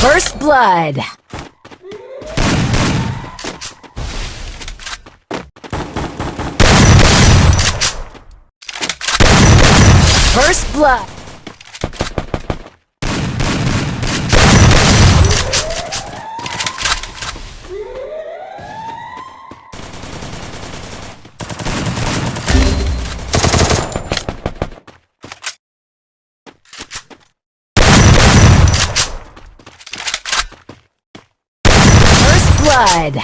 First blood. First blood. First blood.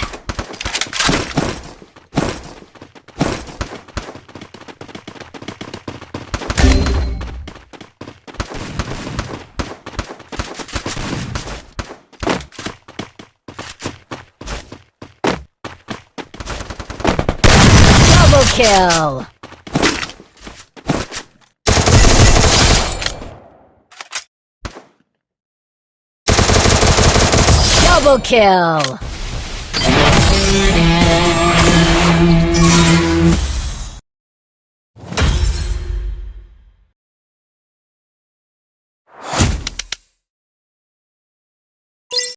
Double kill. Double kill. Yeah.